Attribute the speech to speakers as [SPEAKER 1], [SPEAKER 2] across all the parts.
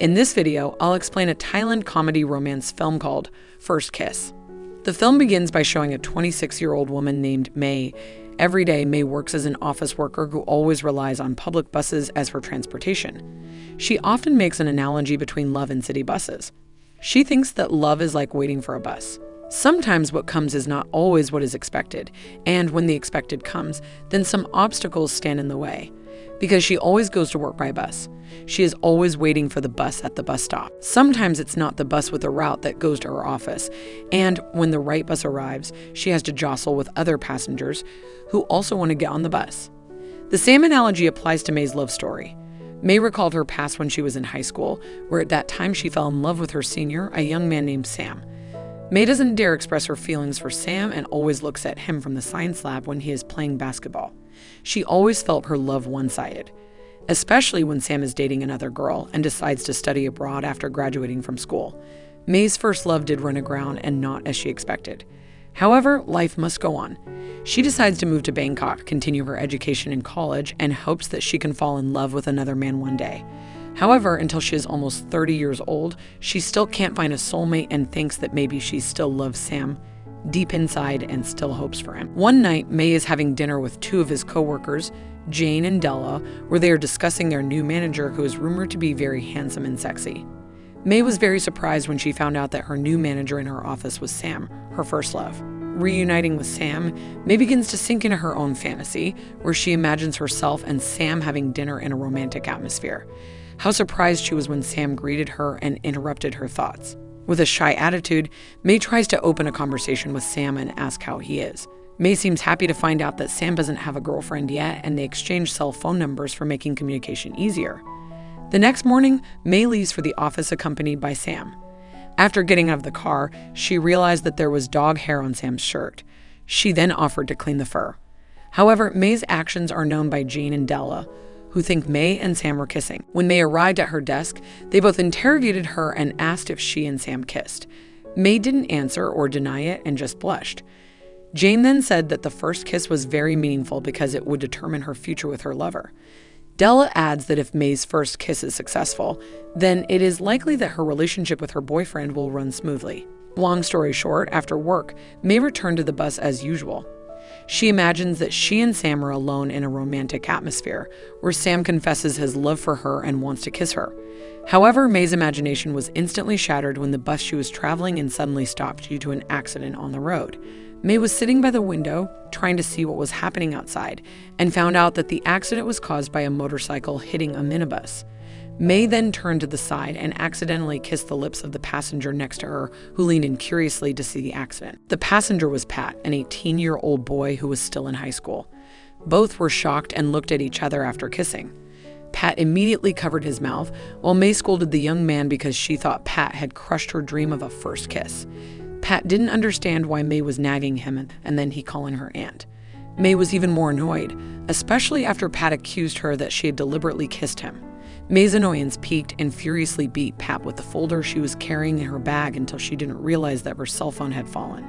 [SPEAKER 1] In this video, I'll explain a Thailand comedy romance film called First Kiss. The film begins by showing a 26 year old woman named May. Every day, May works as an office worker who always relies on public buses as her transportation. She often makes an analogy between love and city buses. She thinks that love is like waiting for a bus. Sometimes what comes is not always what is expected, and when the expected comes, then some obstacles stand in the way because she always goes to work by bus. She is always waiting for the bus at the bus stop. Sometimes it's not the bus with a route that goes to her office, and when the right bus arrives, she has to jostle with other passengers who also want to get on the bus. The same analogy applies to May's love story. May recalled her past when she was in high school, where at that time she fell in love with her senior, a young man named Sam. May doesn't dare express her feelings for Sam and always looks at him from the science lab when he is playing basketball. She always felt her love one sided, especially when Sam is dating another girl and decides to study abroad after graduating from school. May's first love did run aground and not as she expected. However, life must go on. She decides to move to Bangkok, continue her education in college, and hopes that she can fall in love with another man one day. However, until she is almost 30 years old, she still can't find a soulmate and thinks that maybe she still loves Sam deep inside and still hopes for him. One night, May is having dinner with two of his coworkers, Jane and Della, where they are discussing their new manager who is rumored to be very handsome and sexy. May was very surprised when she found out that her new manager in her office was Sam, her first love. Reuniting with Sam, May begins to sink into her own fantasy, where she imagines herself and Sam having dinner in a romantic atmosphere. How surprised she was when Sam greeted her and interrupted her thoughts. With a shy attitude, May tries to open a conversation with Sam and ask how he is. May seems happy to find out that Sam doesn't have a girlfriend yet, and they exchange cell phone numbers for making communication easier. The next morning, May leaves for the office accompanied by Sam. After getting out of the car, she realized that there was dog hair on Sam's shirt. She then offered to clean the fur. However, May's actions are known by Jane and Della, who think May and Sam were kissing. When May arrived at her desk, they both interrogated her and asked if she and Sam kissed. May didn't answer or deny it and just blushed. Jane then said that the first kiss was very meaningful because it would determine her future with her lover. Della adds that if May's first kiss is successful, then it is likely that her relationship with her boyfriend will run smoothly. Long story short, after work, May returned to the bus as usual. She imagines that she and Sam are alone in a romantic atmosphere, where Sam confesses his love for her and wants to kiss her. However, May's imagination was instantly shattered when the bus she was traveling in suddenly stopped due to an accident on the road. May was sitting by the window, trying to see what was happening outside, and found out that the accident was caused by a motorcycle hitting a minibus. May then turned to the side and accidentally kissed the lips of the passenger next to her, who leaned in curiously to see the accident. The passenger was Pat, an 18 year old boy who was still in high school. Both were shocked and looked at each other after kissing. Pat immediately covered his mouth, while May scolded the young man because she thought Pat had crushed her dream of a first kiss. Pat didn't understand why May was nagging him and then he calling her aunt. May was even more annoyed, especially after Pat accused her that she had deliberately kissed him. May's annoyance peaked and furiously beat Pat with the folder she was carrying in her bag until she didn't realize that her cell phone had fallen.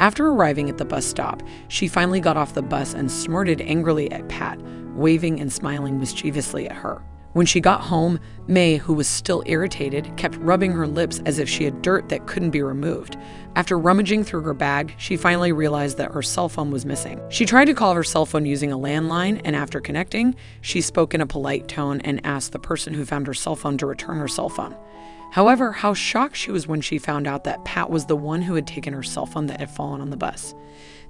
[SPEAKER 1] After arriving at the bus stop, she finally got off the bus and snorted angrily at Pat, waving and smiling mischievously at her. When she got home, May, who was still irritated, kept rubbing her lips as if she had dirt that couldn't be removed. After rummaging through her bag, she finally realized that her cell phone was missing. She tried to call her cell phone using a landline, and after connecting, she spoke in a polite tone and asked the person who found her cell phone to return her cell phone. However, how shocked she was when she found out that Pat was the one who had taken her cell phone that had fallen on the bus.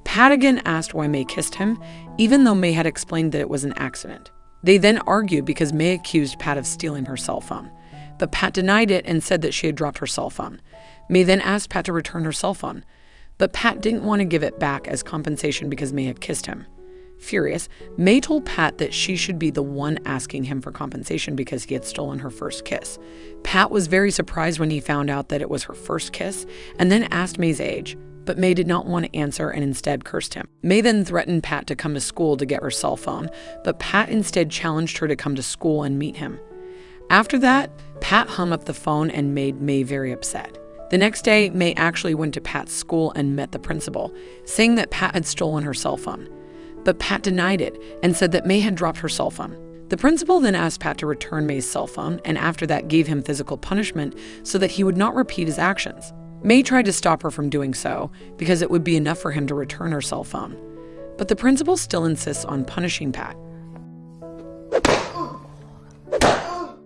[SPEAKER 1] Pat again asked why May kissed him, even though May had explained that it was an accident. They then argued because May accused Pat of stealing her cell phone. But Pat denied it and said that she had dropped her cell phone. May then asked Pat to return her cell phone. But Pat didn't want to give it back as compensation because May had kissed him. Furious, May told Pat that she should be the one asking him for compensation because he had stolen her first kiss. Pat was very surprised when he found out that it was her first kiss and then asked May's age but May did not want to answer and instead cursed him. May then threatened Pat to come to school to get her cell phone, but Pat instead challenged her to come to school and meet him. After that, Pat hung up the phone and made May very upset. The next day, May actually went to Pat's school and met the principal, saying that Pat had stolen her cell phone. But Pat denied it and said that May had dropped her cell phone. The principal then asked Pat to return May's cell phone and after that gave him physical punishment so that he would not repeat his actions. May tried to stop her from doing so because it would be enough for him to return her cell phone. But the principal still insists on punishing Pat.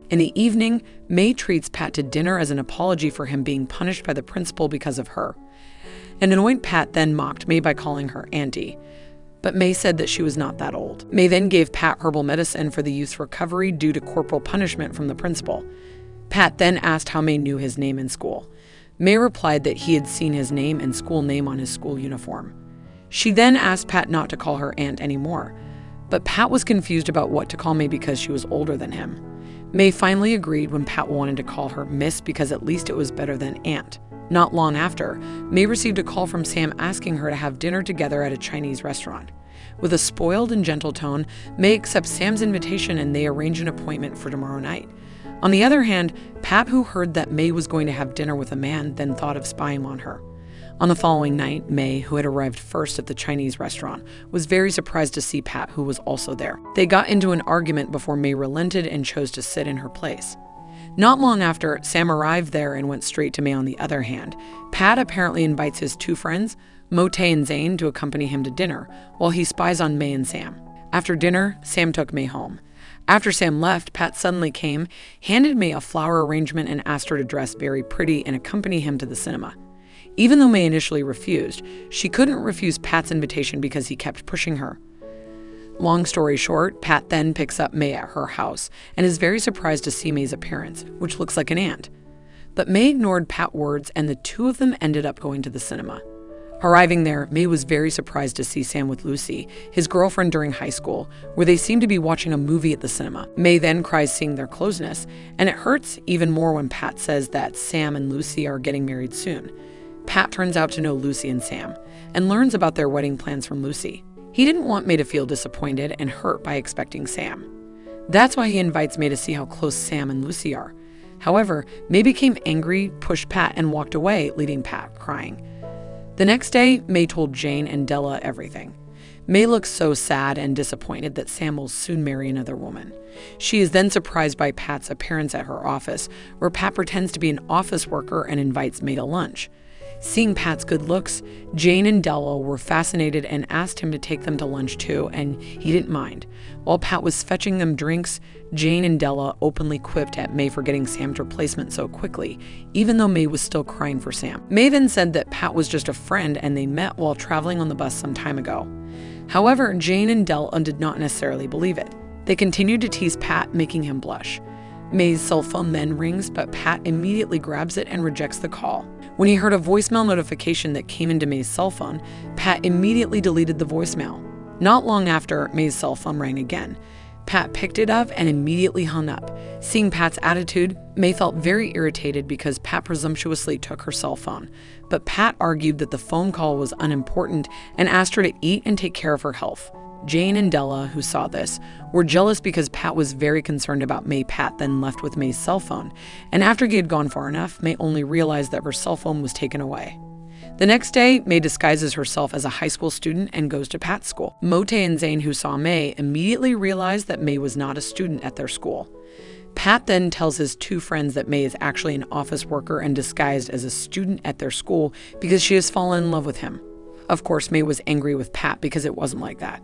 [SPEAKER 1] In the evening, May treats Pat to dinner as an apology for him being punished by the principal because of her. An annoyed Pat then mocked May by calling her auntie. But May said that she was not that old. May then gave Pat herbal medicine for the youth's recovery due to corporal punishment from the principal. Pat then asked how May knew his name in school. May replied that he had seen his name and school name on his school uniform. She then asked Pat not to call her aunt anymore, but Pat was confused about what to call May because she was older than him. May finally agreed when Pat wanted to call her Miss because at least it was better than Aunt. Not long after, May received a call from Sam asking her to have dinner together at a Chinese restaurant. With a spoiled and gentle tone, May accepts Sam's invitation and they arrange an appointment for tomorrow night. On the other hand, Pat, who heard that May was going to have dinner with a man, then thought of spying on her. On the following night, May, who had arrived first at the Chinese restaurant, was very surprised to see Pat, who was also there. They got into an argument before May relented and chose to sit in her place. Not long after, Sam arrived there and went straight to May on the other hand. Pat apparently invites his two friends, Mote and Zane, to accompany him to dinner, while he spies on May and Sam. After dinner, Sam took May home. After Sam left, Pat suddenly came, handed May a flower arrangement, and asked her to dress very pretty and accompany him to the cinema. Even though May initially refused, she couldn't refuse Pat's invitation because he kept pushing her. Long story short, Pat then picks up May at her house and is very surprised to see May's appearance, which looks like an aunt. But May ignored Pat's words and the two of them ended up going to the cinema. Arriving there, May was very surprised to see Sam with Lucy, his girlfriend during high school, where they seem to be watching a movie at the cinema. May then cries seeing their closeness, and it hurts even more when Pat says that Sam and Lucy are getting married soon. Pat turns out to know Lucy and Sam, and learns about their wedding plans from Lucy. He didn't want May to feel disappointed and hurt by expecting Sam. That's why he invites May to see how close Sam and Lucy are. However, May became angry, pushed Pat, and walked away, leaving Pat crying. The next day, May told Jane and Della everything. May looks so sad and disappointed that Sam will soon marry another woman. She is then surprised by Pat's appearance at her office, where Pat pretends to be an office worker and invites May to lunch. Seeing Pat's good looks, Jane and Della were fascinated and asked him to take them to lunch too, and he didn't mind. While Pat was fetching them drinks, Jane and Della openly quipped at May for getting Sam's replacement so quickly, even though May was still crying for Sam. May then said that Pat was just a friend and they met while traveling on the bus some time ago. However, Jane and Della did not necessarily believe it. They continued to tease Pat, making him blush. May's cell phone then rings, but Pat immediately grabs it and rejects the call. When he heard a voicemail notification that came into May's cell phone, Pat immediately deleted the voicemail. Not long after, May's cell phone rang again. Pat picked it up and immediately hung up. Seeing Pat's attitude, May felt very irritated because Pat presumptuously took her cell phone. But Pat argued that the phone call was unimportant and asked her to eat and take care of her health. Jane and Della, who saw this, were jealous because Pat was very concerned about May. Pat then left with May's cell phone, and after he had gone far enough, May only realized that her cell phone was taken away. The next day, May disguises herself as a high school student and goes to Pat's school. Mote and Zane, who saw May, immediately realized that May was not a student at their school. Pat then tells his two friends that May is actually an office worker and disguised as a student at their school because she has fallen in love with him. Of course, May was angry with Pat because it wasn't like that.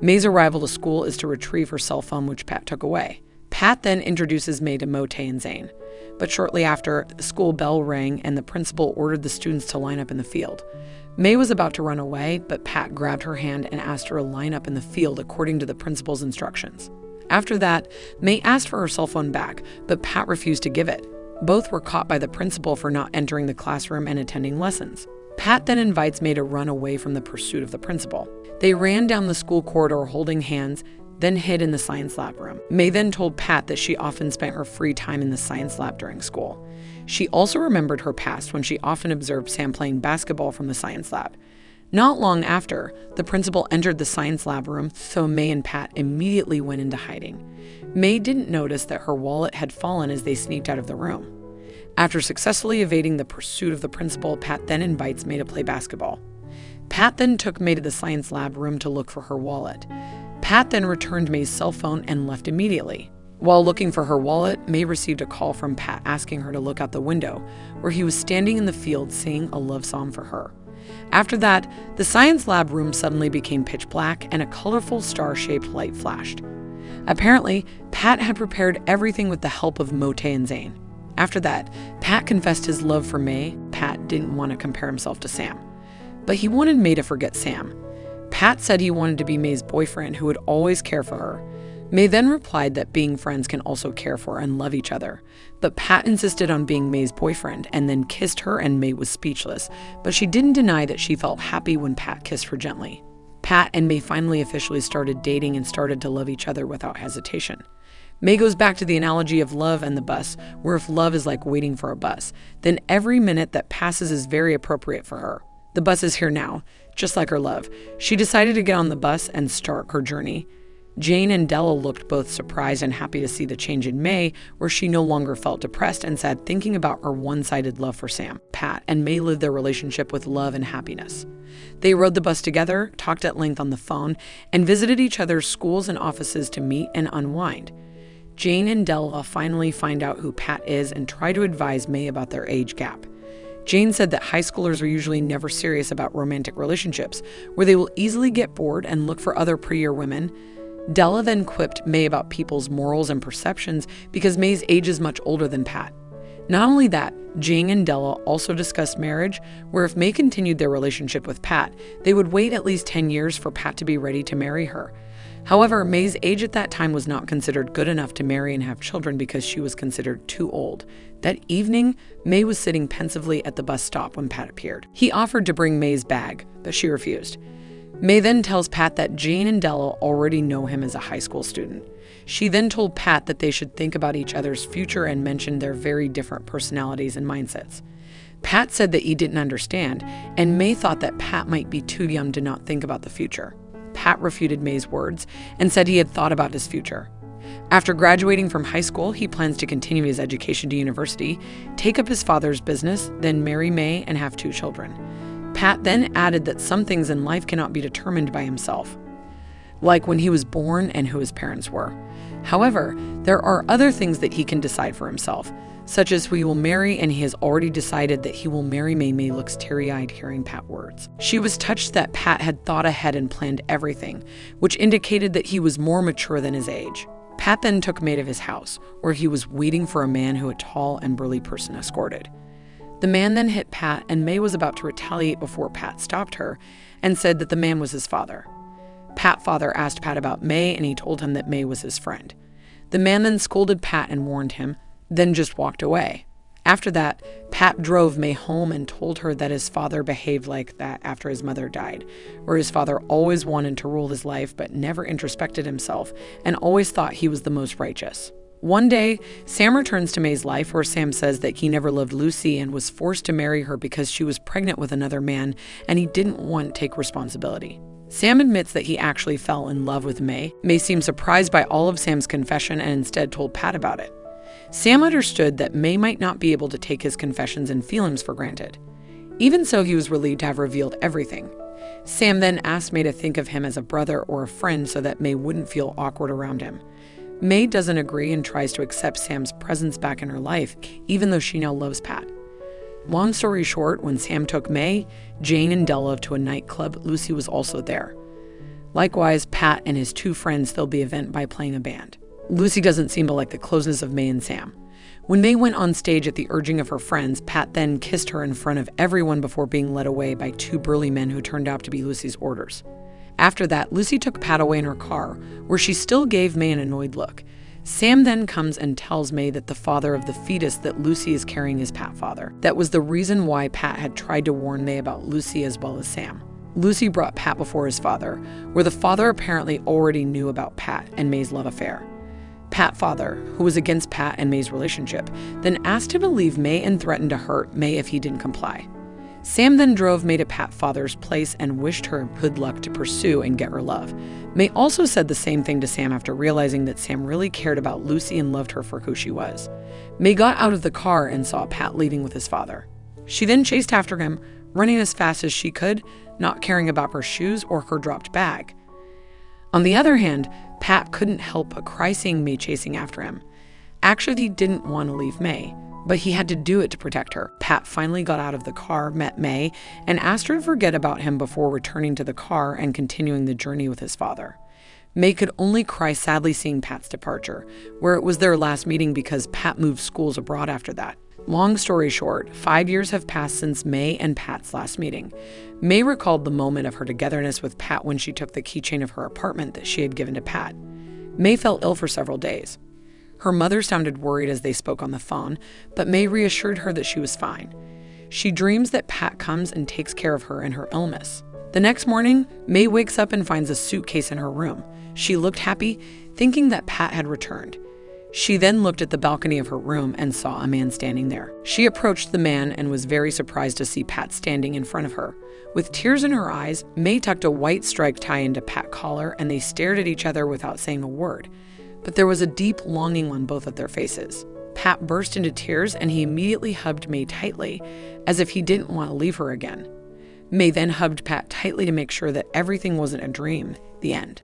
[SPEAKER 1] May's arrival to school is to retrieve her cell phone, which Pat took away. Pat then introduces May to Mote and Zane. But shortly after, the school bell rang and the principal ordered the students to line up in the field. May was about to run away, but Pat grabbed her hand and asked her to line up in the field according to the principal's instructions. After that, May asked for her cell phone back, but Pat refused to give it. Both were caught by the principal for not entering the classroom and attending lessons. Pat then invites May to run away from the pursuit of the principal. They ran down the school corridor holding hands, then hid in the science lab room. May then told Pat that she often spent her free time in the science lab during school. She also remembered her past when she often observed Sam playing basketball from the science lab. Not long after, the principal entered the science lab room, so May and Pat immediately went into hiding. May didn't notice that her wallet had fallen as they sneaked out of the room. After successfully evading the pursuit of the principal, Pat then invites May to play basketball. Pat then took May to the science lab room to look for her wallet. Pat then returned May's cell phone and left immediately. While looking for her wallet, May received a call from Pat asking her to look out the window, where he was standing in the field singing a love song for her. After that, the science lab room suddenly became pitch black and a colorful star shaped light flashed. Apparently, Pat had prepared everything with the help of Mote and Zane. After that, Pat confessed his love for May. Pat didn't want to compare himself to Sam, but he wanted May to forget Sam. Pat said he wanted to be May's boyfriend who would always care for her. May then replied that being friends can also care for and love each other. But Pat insisted on being May's boyfriend and then kissed her, and May was speechless. But she didn't deny that she felt happy when Pat kissed her gently. Pat and May finally officially started dating and started to love each other without hesitation. May goes back to the analogy of love and the bus, where if love is like waiting for a bus, then every minute that passes is very appropriate for her. The bus is here now, just like her love. She decided to get on the bus and start her journey. Jane and Della looked both surprised and happy to see the change in May, where she no longer felt depressed and sad thinking about her one sided love for Sam. Pat and May lived their relationship with love and happiness. They rode the bus together, talked at length on the phone, and visited each other's schools and offices to meet and unwind. Jane and Della finally find out who Pat is and try to advise May about their age gap. Jane said that high schoolers are usually never serious about romantic relationships, where they will easily get bored and look for other prettier women Della then quipped May about people's morals and perceptions because May's age is much older than Pat. Not only that, Jane and Della also discussed marriage, where if May continued their relationship with Pat, they would wait at least 10 years for Pat to be ready to marry her. However, May's age at that time was not considered good enough to marry and have children because she was considered too old. That evening, May was sitting pensively at the bus stop when Pat appeared. He offered to bring May's bag, but she refused. May then tells Pat that Jane and Della already know him as a high school student. She then told Pat that they should think about each other's future and mentioned their very different personalities and mindsets. Pat said that he didn't understand, and May thought that Pat might be too young to not think about the future. Pat refuted May's words and said he had thought about his future. After graduating from high school, he plans to continue his education to university, take up his father's business, then marry May and have two children. Pat then added that some things in life cannot be determined by himself, like when he was born and who his parents were. However, there are other things that he can decide for himself, such as who he will marry, and he has already decided that he will marry May. May looks teary eyed hearing Pat words. She was touched that Pat had thought ahead and planned everything, which indicated that he was more mature than his age. Pat then took May to his house, where he was waiting for a man who a tall and burly person escorted. The man then hit Pat, and May was about to retaliate before Pat stopped her and said that the man was his father. Pat father asked Pat about May, and he told him that May was his friend. The man then scolded Pat and warned him, then just walked away. After that, Pat drove May home and told her that his father behaved like that after his mother died, where his father always wanted to rule his life but never introspected himself and always thought he was the most righteous. One day, Sam returns to May's life where Sam says that he never loved Lucy and was forced to marry her because she was pregnant with another man and he didn't want to take responsibility. Sam admits that he actually fell in love with May. May seemed surprised by all of Sam's confession and instead told Pat about it. Sam understood that May might not be able to take his confessions and feelings for granted. Even so, he was relieved to have revealed everything. Sam then asked May to think of him as a brother or a friend so that May wouldn't feel awkward around him. May doesn't agree and tries to accept Sam's presence back in her life, even though she now loves Pat. Long story short, when Sam took May, Jane, and Della to a nightclub, Lucy was also there. Likewise, Pat and his two friends filled the event by playing a band. Lucy doesn't seem to like the closeness of May and Sam. When May went on stage at the urging of her friends, Pat then kissed her in front of everyone before being led away by two burly men who turned out to be Lucy's orders. After that, Lucy took Pat away in her car, where she still gave May an annoyed look. Sam then comes and tells May that the father of the fetus that Lucy is carrying is Pat father. That was the reason why Pat had tried to warn May about Lucy as well as Sam. Lucy brought Pat before his father, where the father apparently already knew about Pat and May's love affair. Pat father, who was against Pat and May's relationship, then asked him to leave May and threatened to hurt May if he didn't comply. Sam then drove May to Pat Father's place and wished her good luck to pursue and get her love. May also said the same thing to Sam after realizing that Sam really cared about Lucy and loved her for who she was. May got out of the car and saw Pat leaving with his father. She then chased after him, running as fast as she could, not caring about her shoes or her dropped bag. On the other hand, Pat couldn't help but cry seeing May chasing after him. Actually, he didn't want to leave May, but he had to do it to protect her. Pat finally got out of the car, met May, and asked her to forget about him before returning to the car and continuing the journey with his father. May could only cry sadly seeing Pat's departure, where it was their last meeting because Pat moved schools abroad after that. Long story short, five years have passed since May and Pat's last meeting. May recalled the moment of her togetherness with Pat when she took the keychain of her apartment that she had given to Pat. May felt ill for several days. Her mother sounded worried as they spoke on the phone, but May reassured her that she was fine. She dreams that Pat comes and takes care of her in her illness. The next morning, May wakes up and finds a suitcase in her room. She looked happy, thinking that Pat had returned. She then looked at the balcony of her room and saw a man standing there. She approached the man and was very surprised to see Pat standing in front of her. With tears in her eyes, May tucked a white striped tie into Pat's collar and they stared at each other without saying a word. But there was a deep longing on both of their faces. Pat burst into tears and he immediately hugged May tightly, as if he didn't want to leave her again. May then hugged Pat tightly to make sure that everything wasn't a dream. The end.